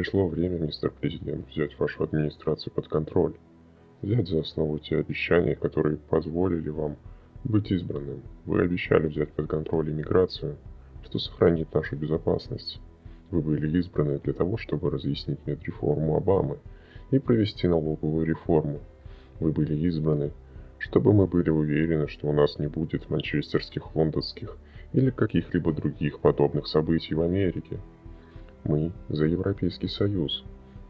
Пришло время, мистер Президент, взять вашу администрацию под контроль. Взять за основу те обещания, которые позволили вам быть избранным. Вы обещали взять под контроль иммиграцию, что сохранит нашу безопасность. Вы были избраны для того, чтобы разъяснить медреформу Обамы и провести налоговую реформу. Вы были избраны, чтобы мы были уверены, что у нас не будет манчестерских, лондонских или каких-либо других подобных событий в Америке. Мы за Европейский Союз,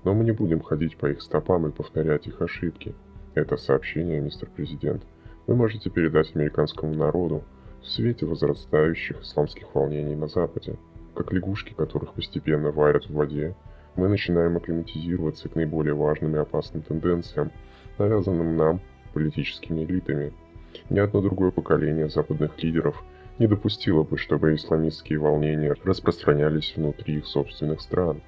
но мы не будем ходить по их стопам и повторять их ошибки. Это сообщение, мистер Президент, вы можете передать американскому народу в свете возрастающих исламских волнений на Западе. Как лягушки, которых постепенно варят в воде, мы начинаем акклиматизироваться к наиболее важным и опасным тенденциям, навязанным нам политическими элитами. Ни одно другое поколение западных лидеров не допустило бы, чтобы исламистские волнения распространялись внутри их собственных стран.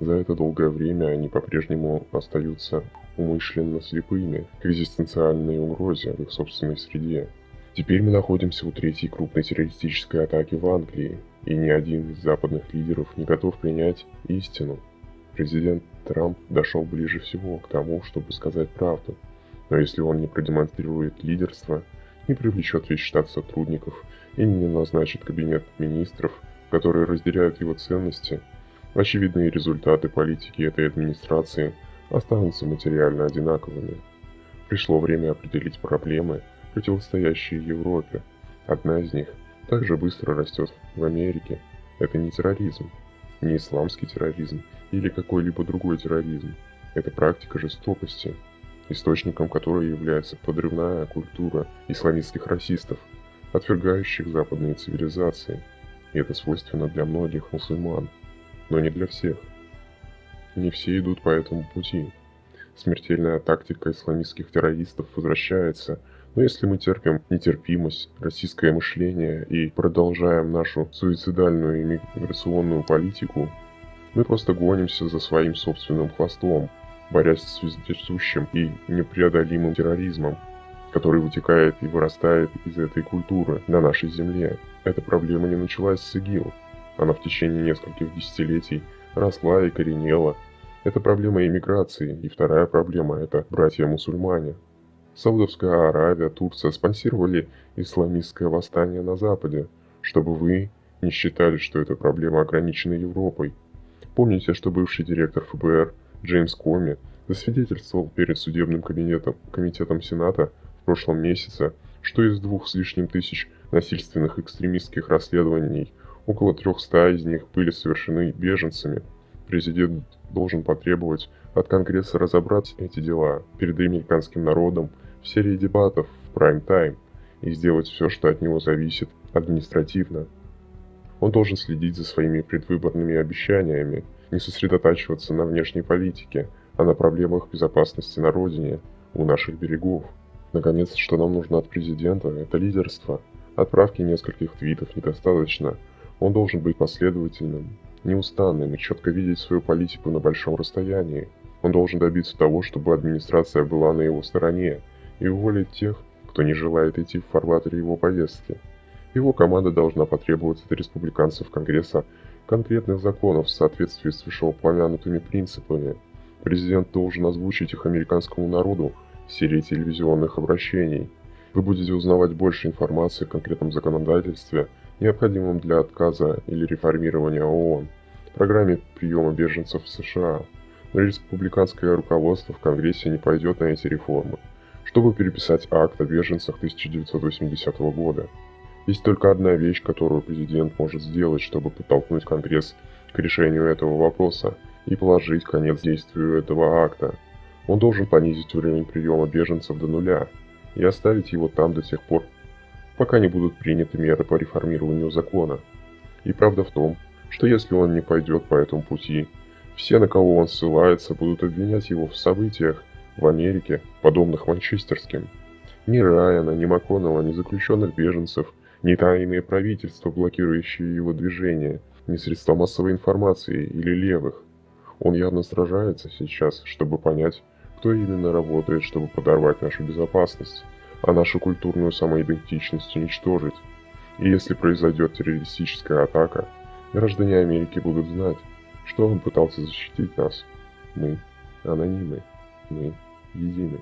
За это долгое время они по-прежнему остаются умышленно слепыми к экзистенциальной угрозе в их собственной среде. Теперь мы находимся у третьей крупной террористической атаки в Англии, и ни один из западных лидеров не готов принять истину. Президент Трамп дошел ближе всего к тому, чтобы сказать правду. Но если он не продемонстрирует лидерство, не привлечет весь штат сотрудников и не назначит кабинет министров, которые разделяют его ценности, очевидные результаты политики этой администрации останутся материально одинаковыми. Пришло время определить проблемы, противостоящие Европе. Одна из них также быстро растет в Америке. Это не терроризм, не исламский терроризм или какой-либо другой терроризм. Это практика жестокости, источником которой является подрывная культура исламистских расистов, отвергающих западные цивилизации. И это свойственно для многих мусульман, но не для всех. Не все идут по этому пути. Смертельная тактика исламистских террористов возвращается, но если мы терпим нетерпимость, российское мышление и продолжаем нашу суицидальную иммиграционную политику, мы просто гонимся за своим собственным хвостом, борясь с вездесущим и непреодолимым терроризмом, который вытекает и вырастает из этой культуры на нашей земле. Эта проблема не началась с ИГИЛ. Она в течение нескольких десятилетий росла и коренела. Это проблема иммиграции, и вторая проблема – это братья-мусульмане. Саудовская Аравия, Турция спонсировали исламистское восстание на Западе, чтобы вы не считали, что эта проблема ограничена Европой. Помните, что бывший директор ФБР – Джеймс Коми засвидетельствовал перед судебным кабинетом, комитетом Сената в прошлом месяце, что из двух с лишним тысяч насильственных экстремистских расследований около 300 из них были совершены беженцами. Президент должен потребовать от Конгресса разобрать эти дела перед американским народом в серии дебатов в прайм-тайм и сделать все, что от него зависит административно. Он должен следить за своими предвыборными обещаниями – не сосредотачиваться на внешней политике, а на проблемах безопасности на родине, у наших берегов. Наконец, что нам нужно от президента, это лидерство. Отправки нескольких твитов недостаточно. Он должен быть последовательным, неустанным и четко видеть свою политику на большом расстоянии. Он должен добиться того, чтобы администрация была на его стороне и уволить тех, кто не желает идти в фарватере его повестки. Его команда должна потребовать от республиканцев Конгресса конкретных законов в соответствии с вышеупомянутыми принципами. Президент должен озвучить их американскому народу в серии телевизионных обращений. Вы будете узнавать больше информации о конкретном законодательстве, необходимом для отказа или реформирования ООН, программе приема беженцев в США. Но республиканское руководство в Конгрессе не пойдет на эти реформы, чтобы переписать акт о беженцах 1980 года. Есть только одна вещь, которую президент может сделать, чтобы подтолкнуть Конгресс к решению этого вопроса и положить конец действию этого акта. Он должен понизить уровень приема беженцев до нуля и оставить его там до тех пор, пока не будут приняты меры по реформированию закона. И правда в том, что если он не пойдет по этому пути, все, на кого он ссылается, будут обвинять его в событиях в Америке, подобных манчестерским. Ни Райана, ни МакКоннелла, ни заключенных беженцев – ни тайные правительства, блокирующие его движение, ни средства массовой информации или левых. Он явно сражается сейчас, чтобы понять, кто именно работает, чтобы подорвать нашу безопасность, а нашу культурную самоидентичность уничтожить. И если произойдет террористическая атака, граждане Америки будут знать, что он пытался защитить нас. Мы анонимы. Мы едины.